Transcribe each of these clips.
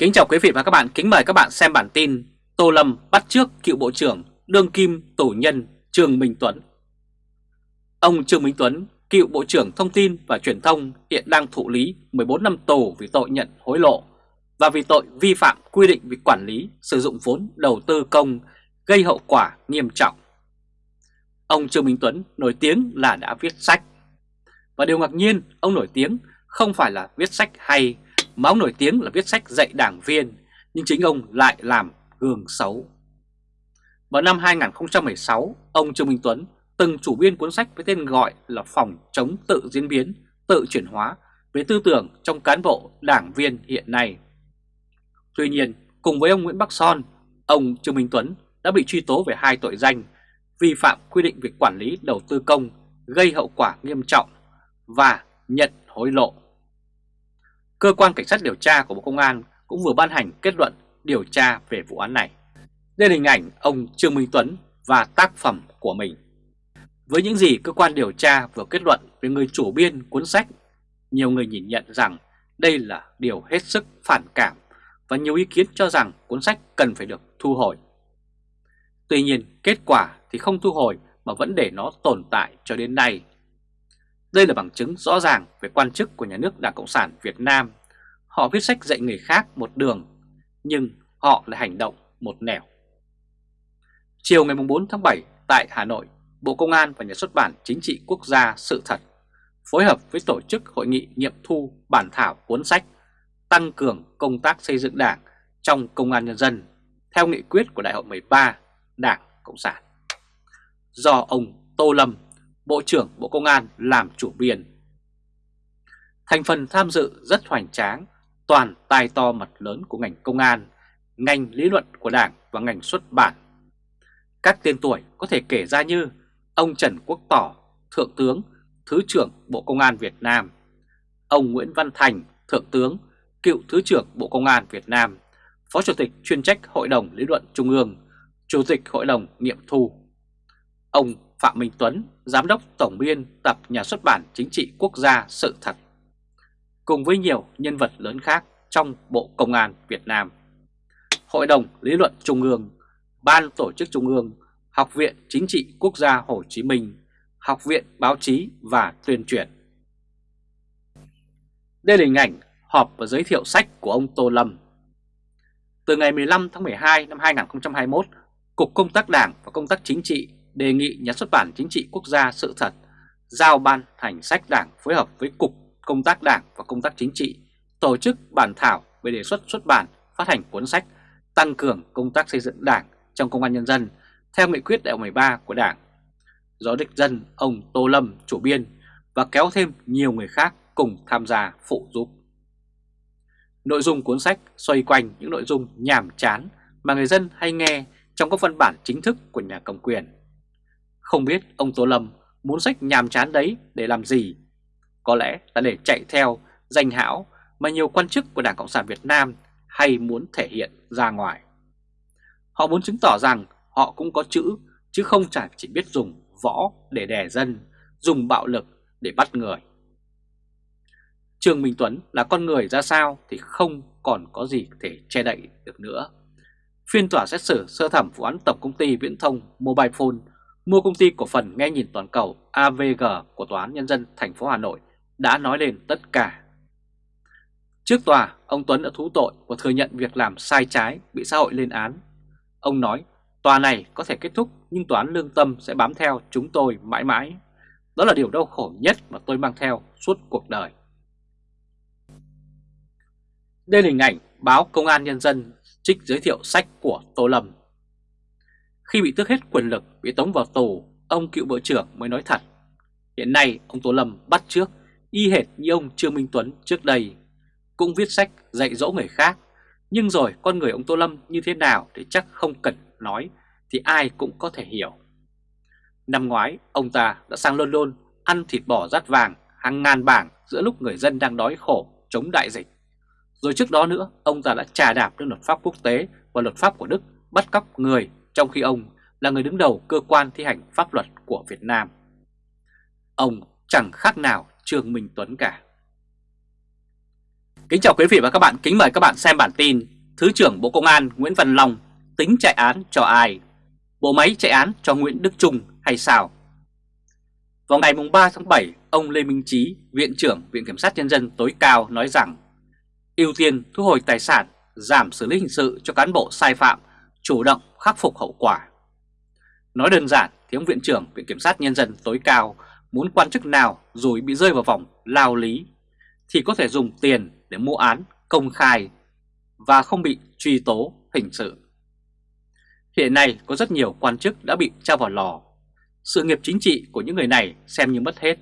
Kính chào quý vị và các bạn, kính mời các bạn xem bản tin Tô Lâm bắt trước cựu Bộ trưởng Đương Kim tổ Nhân Trương Minh Tuấn Ông Trương Minh Tuấn, cựu Bộ trưởng Thông tin và Truyền thông hiện đang thụ lý 14 năm tù vì tội nhận hối lộ và vì tội vi phạm quy định về quản lý sử dụng vốn đầu tư công gây hậu quả nghiêm trọng. Ông Trương Minh Tuấn nổi tiếng là đã viết sách. Và điều ngạc nhiên, ông nổi tiếng không phải là viết sách hay mà ông nổi tiếng là viết sách dạy đảng viên, nhưng chính ông lại làm gương xấu. Vào năm 2016, ông Trương Minh Tuấn từng chủ biên cuốn sách với tên gọi là Phòng chống tự diễn biến, tự chuyển hóa về tư tưởng trong cán bộ đảng viên hiện nay. Tuy nhiên, cùng với ông Nguyễn Bắc Son, ông Trương Minh Tuấn đã bị truy tố về hai tội danh vi phạm quy định về quản lý đầu tư công gây hậu quả nghiêm trọng và nhận hối lộ. Cơ quan Cảnh sát điều tra của Bộ Công an cũng vừa ban hành kết luận điều tra về vụ án này. Đây là hình ảnh ông Trương Minh Tuấn và tác phẩm của mình. Với những gì cơ quan điều tra vừa kết luận về người chủ biên cuốn sách, nhiều người nhìn nhận rằng đây là điều hết sức phản cảm và nhiều ý kiến cho rằng cuốn sách cần phải được thu hồi. Tuy nhiên, kết quả thì không thu hồi mà vẫn để nó tồn tại cho đến nay. Đây là bằng chứng rõ ràng về quan chức của nhà nước Đảng Cộng sản Việt Nam. Họ viết sách dạy người khác một đường, nhưng họ lại hành động một nẻo. Chiều ngày 4 tháng 7 tại Hà Nội, Bộ Công an và Nhà xuất bản Chính trị Quốc gia Sự Thật phối hợp với tổ chức hội nghị nghiệm thu bản thảo cuốn sách Tăng cường công tác xây dựng đảng trong Công an Nhân dân theo nghị quyết của Đại hội 13 Đảng Cộng sản. Do ông Tô Lâm, Bộ trưởng Bộ Công an làm chủ biên. Thành phần tham dự rất hoành tráng, toàn tài to mặt lớn của ngành công an, ngành lý luận của đảng và ngành xuất bản. Các tên tuổi có thể kể ra như ông Trần Quốc Tỏ, Thượng tướng, Thứ trưởng Bộ Công an Việt Nam, ông Nguyễn Văn Thành, Thượng tướng, cựu Thứ trưởng Bộ Công an Việt Nam, Phó Chủ tịch chuyên trách Hội đồng Lý luận Trung ương, Chủ tịch Hội đồng Nghiệm thu. Ông Phạm Minh Tuấn, Giám đốc Tổng biên tập Nhà xuất bản Chính trị Quốc gia Sự Thật, cùng với nhiều nhân vật lớn khác trong Bộ Công an Việt Nam. Hội đồng Lý luận Trung ương, Ban Tổ chức Trung ương, Học viện Chính trị Quốc gia Hồ Chí Minh, Học viện Báo chí và Tuyên truyền. Đây là hình ảnh họp và giới thiệu sách của ông Tô Lâm. Từ ngày 15 tháng 12 năm 2021, Cục Công tác Đảng và Công tác Chính trị đề nghị Nhà xuất bản Chính trị Quốc gia Sự Thật giao ban hành sách đảng phối hợp với Cục Công tác Đảng và Công tác Chính trị tổ chức bản thảo về đề xuất xuất bản, phát hành cuốn sách tăng cường công tác xây dựng đảng trong công an nhân dân theo nghị quyết đại 13 của đảng do đích dân ông Tô Lâm chủ biên và kéo thêm nhiều người khác cùng tham gia phụ giúp. Nội dung cuốn sách xoay quanh những nội dung nhàm chán mà người dân hay nghe trong các văn bản chính thức của nhà cầm quyền. Không biết ông Tô Lâm muốn sách nhàm chán đấy để làm gì? Có lẽ là để chạy theo danh hão mà nhiều quan chức của Đảng Cộng sản Việt Nam hay muốn thể hiện ra ngoài. Họ muốn chứng tỏ rằng họ cũng có chữ chứ không chỉ biết dùng võ để đè dân, dùng bạo lực để bắt người. Trương Minh Tuấn là con người ra sao thì không còn có gì thể che đậy được nữa. Phiên tòa xét xử sơ thẩm vụ án tổng công ty viễn thông Mobile Phone mua công ty cổ phần nghe nhìn toàn cầu AVG của Tòa án Nhân dân thành phố Hà Nội đã nói lên tất cả. Trước tòa, ông Tuấn đã thú tội và thừa nhận việc làm sai trái bị xã hội lên án. Ông nói tòa này có thể kết thúc nhưng tòa án lương tâm sẽ bám theo chúng tôi mãi mãi. Đó là điều đau khổ nhất mà tôi mang theo suốt cuộc đời. Đây là hình ảnh báo Công an Nhân dân trích giới thiệu sách của Tô Lâm. Khi bị tước hết quyền lực, bị tống vào tù, ông cựu bộ trưởng mới nói thật. Hiện nay ông Tô Lâm bắt trước, y hệt như ông Trương Minh Tuấn trước đây, cũng viết sách dạy dỗ người khác. Nhưng rồi con người ông Tô Lâm như thế nào thì chắc không cần nói, thì ai cũng có thể hiểu. Năm ngoái, ông ta đã sang London ăn thịt bò rát vàng hàng ngàn bảng giữa lúc người dân đang đói khổ chống đại dịch. Rồi trước đó nữa, ông ta đã trà đạp lên luật pháp quốc tế và luật pháp của Đức bắt cóc người trong khi ông là người đứng đầu cơ quan thi hành pháp luật của Việt Nam. Ông chẳng khác nào Trương Minh Tuấn cả. Kính chào quý vị và các bạn, kính mời các bạn xem bản tin Thứ trưởng Bộ Công an Nguyễn Văn Long tính chạy án cho ai? Bộ máy chạy án cho Nguyễn Đức Trung hay sao? Vào ngày 3 tháng 7, ông Lê Minh Trí, Viện trưởng Viện Kiểm sát Nhân dân tối cao nói rằng ưu tiên thu hồi tài sản, giảm xử lý hình sự cho cán bộ sai phạm, chủ động khắc phục hậu quả. Nói đơn giản thì ông Viện trưởng Viện Kiểm sát Nhân dân tối cao muốn quan chức nào rồi bị rơi vào vòng lao lý thì có thể dùng tiền để mua án công khai và không bị truy tố hình sự. Hiện nay có rất nhiều quan chức đã bị trao vào lò. Sự nghiệp chính trị của những người này xem như mất hết.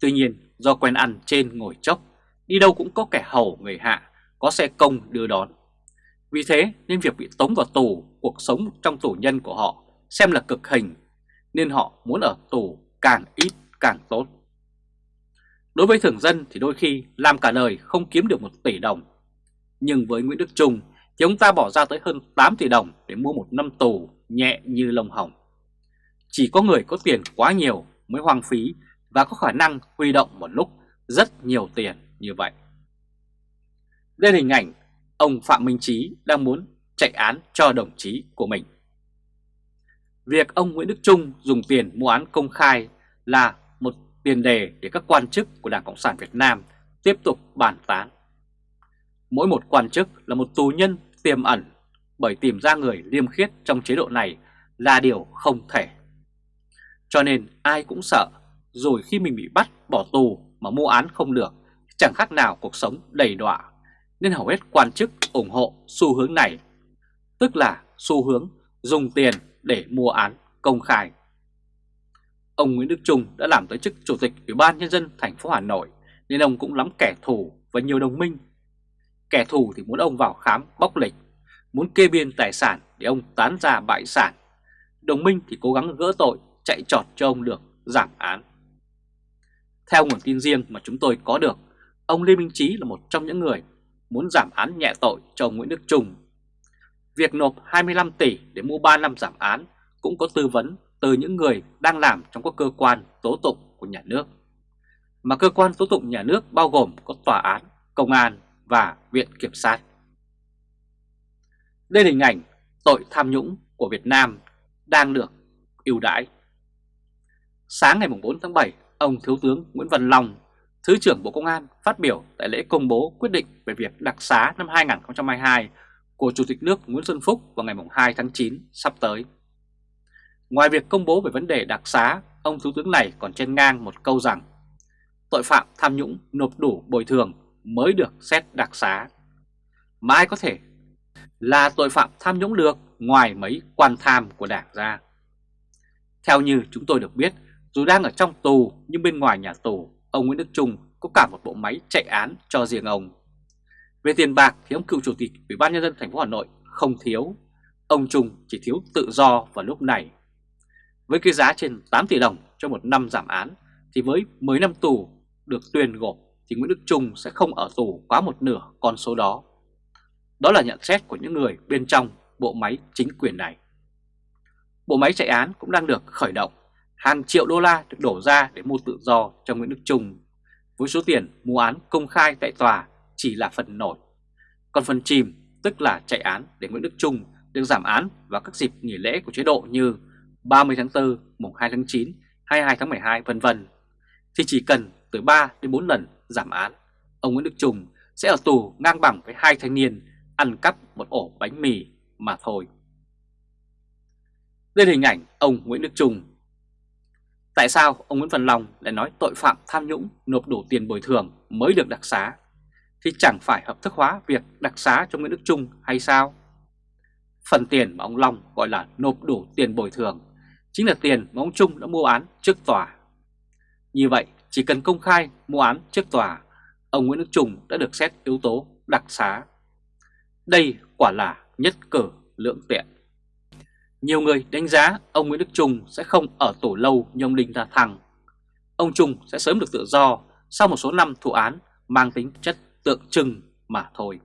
Tuy nhiên do quen ăn trên ngồi chốc, đi đâu cũng có kẻ hầu người hạ, có xe công đưa đón. Vì thế nên việc bị tống vào tù, cuộc sống trong tù nhân của họ xem là cực hình, nên họ muốn ở tù càng ít càng tốt. Đối với thường dân thì đôi khi làm cả đời không kiếm được một tỷ đồng. Nhưng với Nguyễn Đức Trung thì ông ta bỏ ra tới hơn 8 tỷ đồng để mua một năm tù nhẹ như lông hồng. Chỉ có người có tiền quá nhiều mới hoang phí và có khả năng huy động một lúc rất nhiều tiền như vậy. Đây là hình ảnh ông Phạm Minh Trí đang muốn chạy án cho đồng chí của mình. Việc ông Nguyễn Đức Trung dùng tiền mua án công khai là một tiền đề để các quan chức của Đảng Cộng sản Việt Nam tiếp tục bàn tán. Mỗi một quan chức là một tù nhân tiềm ẩn bởi tìm ra người liêm khiết trong chế độ này là điều không thể. Cho nên ai cũng sợ rồi khi mình bị bắt bỏ tù mà mua án không được, chẳng khác nào cuộc sống đầy đọa nên hầu hết quan chức ủng hộ xu hướng này tức là xu hướng dùng tiền để mua án công khai Ông Nguyễn Đức Trung đã làm tới chức Chủ tịch Ủy ban Nhân dân thành phố Hà Nội nên ông cũng lắm kẻ thù và nhiều đồng minh. Kẻ thù thì muốn ông vào khám bóc lịch, muốn kê biên tài sản để ông tán ra bại sản. Đồng minh thì cố gắng gỡ tội, chạy trọt cho ông được giảm án. Theo nguồn tin riêng mà chúng tôi có được, ông Lê Minh Trí là một trong những người muốn giảm án nhẹ tội cho ông Nguyễn Đức Trung. Việc nộp 25 tỷ để mua 3 năm giảm án cũng có tư vấn từ những người đang làm trong các cơ quan tố tụng của nhà nước. Mà cơ quan tố tụng nhà nước bao gồm có tòa án, công an và viện kiểm sát. Đây là hình ảnh tội tham nhũng của Việt Nam đang được ưu đãi. Sáng ngày 4 tháng 7, ông Thiếu tướng Nguyễn Văn Long, Thứ trưởng Bộ Công an phát biểu tại lễ công bố quyết định về việc đặc xá năm 2022 của Chủ tịch nước Nguyễn Xuân Phúc vào ngày 2 tháng 9 sắp tới. Ngoài việc công bố về vấn đề đặc xá, ông Thủ tướng này còn chen ngang một câu rằng tội phạm tham nhũng nộp đủ bồi thường mới được xét đặc xá. Mà ai có thể là tội phạm tham nhũng được ngoài mấy quan tham của đảng ra. Theo như chúng tôi được biết, dù đang ở trong tù nhưng bên ngoài nhà tù, ông Nguyễn Đức Trung có cả một bộ máy chạy án cho riêng ông. Về tiền bạc thì ông cựu chủ tịch Ủy ban nhân dân thành phố Hà Nội không thiếu, ông Trung chỉ thiếu tự do vào lúc này với cái giá trên 8 tỷ đồng cho một năm giảm án thì với 10 năm tù được tuyên gộp thì Nguyễn Đức Trung sẽ không ở tù quá một nửa con số đó. Đó là nhận xét của những người bên trong bộ máy chính quyền này. Bộ máy chạy án cũng đang được khởi động. Hàng triệu đô la được đổ ra để mua tự do cho Nguyễn Đức Trung. Với số tiền mua án công khai tại tòa chỉ là phần nổi. Còn phần chìm tức là chạy án để Nguyễn Đức Trung được giảm án vào các dịp nghỉ lễ của chế độ như 30 tháng 4, mùng 2 tháng 9, 22 tháng 12 vân vân thì chỉ cần từ 3 đến 4 lần giảm án, ông Nguyễn Đức Trung sẽ ở tù ngang bằng với hai thanh niên ăn cắp một ổ bánh mì mà thôi. Đây là hình ảnh ông Nguyễn Đức Trung. Tại sao ông Nguyễn Văn Long lại nói tội phạm tham nhũng nộp đủ tiền bồi thường mới được đặc xá? Thì chẳng phải hợp thức hóa việc đặc xá cho Nguyễn Đức Trung hay sao? Phần tiền mà ông Long gọi là nộp đủ tiền bồi thường chính là tiền mà ông Trung đã mua án trước tòa. Như vậy, chỉ cần công khai mua án trước tòa, ông Nguyễn Đức Trung đã được xét yếu tố đặc xá. Đây quả là nhất cử lưỡng tiện. Nhiều người đánh giá ông Nguyễn Đức Trung sẽ không ở tù lâu như ông Đinh La Thăng. Ông Trung sẽ sớm được tự do sau một số năm thụ án mang tính chất tượng trưng mà thôi.